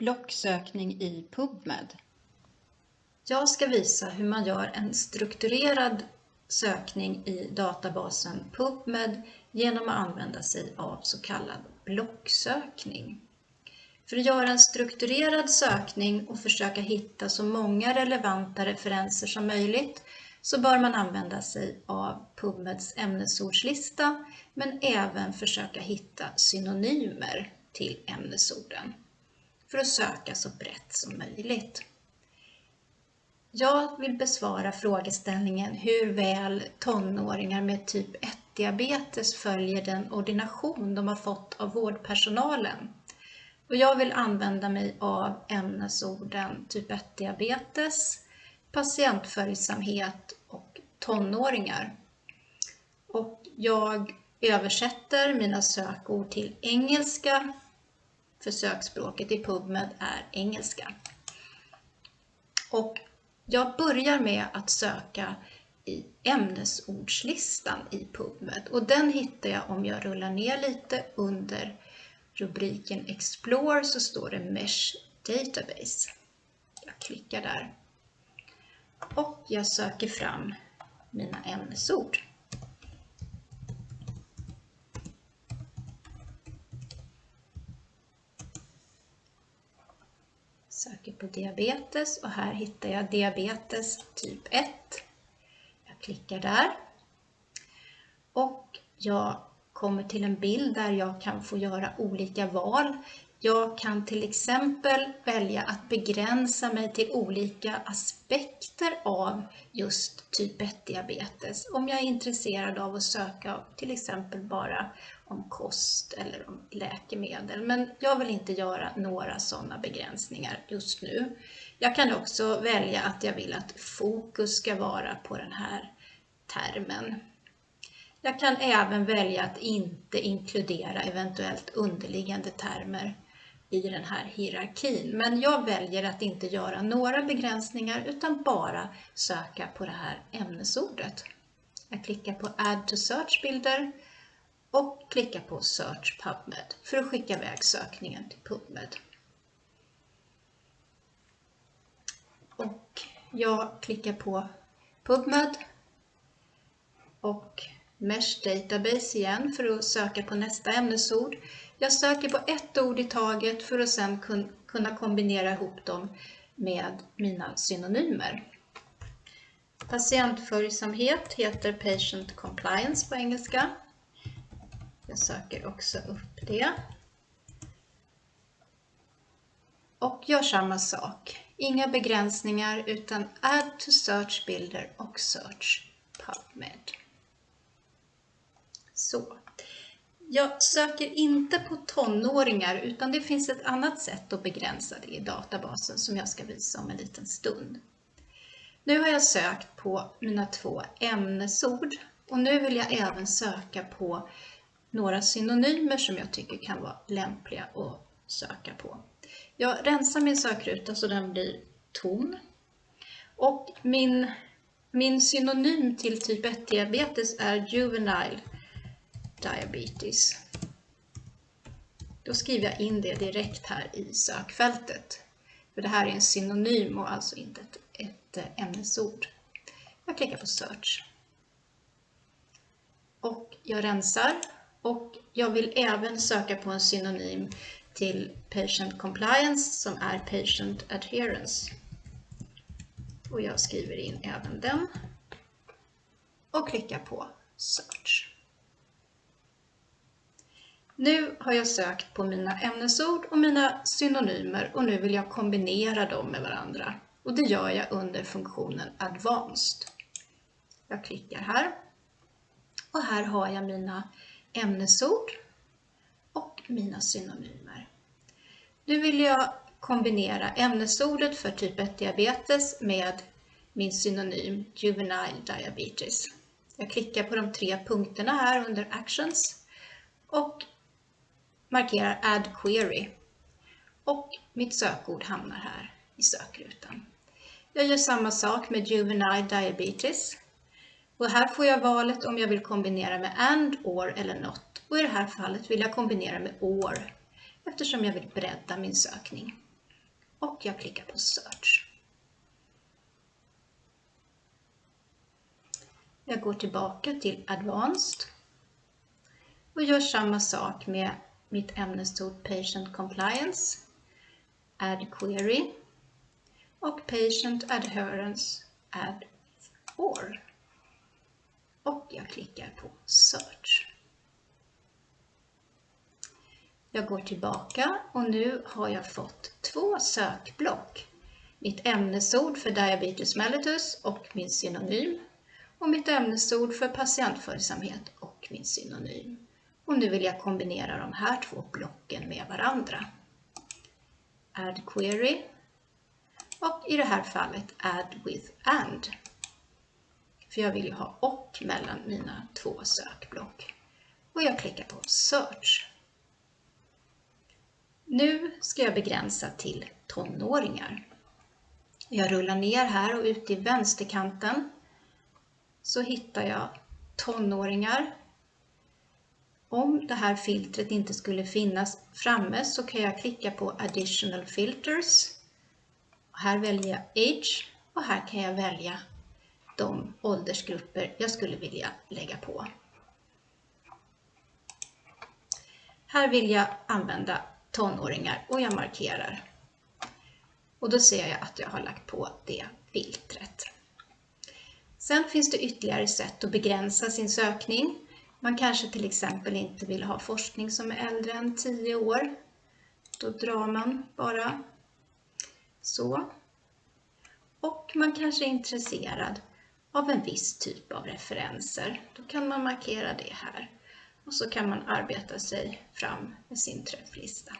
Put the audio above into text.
Blocksökning i PubMed. Jag ska visa hur man gör en strukturerad sökning i databasen PubMed genom att använda sig av så kallad blocksökning. För att göra en strukturerad sökning och försöka hitta så många relevanta referenser som möjligt så bör man använda sig av PubMeds ämnesordslista men även försöka hitta synonymer till ämnesorden för att söka så brett som möjligt. Jag vill besvara frågeställningen hur väl tonåringar med typ 1-diabetes följer den ordination de har fått av vårdpersonalen. Och jag vill använda mig av ämnesorden typ 1-diabetes, patientföljsamhet och tonåringar. Och jag översätter mina sökord till engelska, för sökspråket i PubMed är engelska. Och jag börjar med att söka i ämnesordslistan i PubMed och den hittar jag om jag rullar ner lite under rubriken Explore så står det Mesh Database. Jag klickar där och jag söker fram mina ämnesord. På diabetes och här hittar jag diabetes typ 1. Jag klickar där. Och jag kommer till en bild där jag kan få göra olika val. Jag kan till exempel välja att begränsa mig till olika aspekter av just typ 1-diabetes. Om jag är intresserad av att söka till exempel bara om kost eller om läkemedel. Men jag vill inte göra några sådana begränsningar just nu. Jag kan också välja att jag vill att fokus ska vara på den här termen. Jag kan även välja att inte inkludera eventuellt underliggande termer i den här hierarkin. Men jag väljer att inte göra några begränsningar utan bara söka på det här ämnesordet. Jag klickar på Add to search-bilder klicka på Search PubMed för att skicka iväg sökningen till PubMed. Och jag klickar på PubMed och Mesh Database igen för att söka på nästa ämnesord. Jag söker på ett ord i taget för att sedan kunna kombinera ihop dem med mina synonymer. Patientföljsamhet heter Patient Compliance på engelska. Jag söker också upp det. Och gör samma sak. Inga begränsningar utan Add to Search Builder och Search PubMed. Så. Jag söker inte på tonåringar utan det finns ett annat sätt att begränsa det i databasen som jag ska visa om en liten stund. Nu har jag sökt på mina två ämnesord och nu vill jag även söka på några synonymer som jag tycker kan vara lämpliga att söka på. Jag rensar min sökruta så den blir tom. Och min, min synonym till typ 1-diabetes är juvenile diabetes. Då skriver jag in det direkt här i sökfältet. För det här är en synonym och alltså inte ett, ett eh, ämnesord. Jag klickar på search. Och jag rensar och jag vill även söka på en synonym till patient compliance som är patient adherence. Och jag skriver in även den och klickar på search. Nu har jag sökt på mina ämnesord och mina synonymer och nu vill jag kombinera dem med varandra. Och det gör jag under funktionen Advanced. Jag klickar här. Och här har jag mina ämnesord och mina synonymer. Nu vill jag kombinera ämnesordet för typ 1 diabetes med min synonym Juvenile Diabetes. Jag klickar på de tre punkterna här under Actions och markerar Add Query och mitt sökord hamnar här i sökrutan. Jag gör samma sak med Juvenile Diabetes och här får jag valet om jag vill kombinera med AND, OR eller NOT och i det här fallet vill jag kombinera med OR eftersom jag vill bredda min sökning. och jag klickar på Search. Jag går tillbaka till Advanced och gör samma sak med mitt ämnesord Patient Compliance, Add Query och Patient Adherence Add Or. Och jag klickar på Search. Jag går tillbaka och nu har jag fått två sökblock. Mitt ämnesord för diabetes mellitus och min synonym och mitt ämnesord för patientföljsamhet och min synonym. Och nu vill jag kombinera de här två blocken med varandra. Add query och i det här fallet add with and. För jag vill ju ha och mellan mina två sökblock. Och jag klickar på search. Nu ska jag begränsa till tonåringar. Jag rullar ner här och ute i vänsterkanten så hittar jag tonåringar. Om det här filtret inte skulle finnas framme så kan jag klicka på additional filters. Här väljer jag age och här kan jag välja de åldersgrupper jag skulle vilja lägga på. Här vill jag använda tonåringar och jag markerar. Och då ser jag att jag har lagt på det filtret. Sen finns det ytterligare sätt att begränsa sin sökning. Man kanske till exempel inte vill ha forskning som är äldre än 10 år. Då drar man bara så. Och man kanske är intresserad av en viss typ av referenser. Då kan man markera det här och så kan man arbeta sig fram med sin träfflista.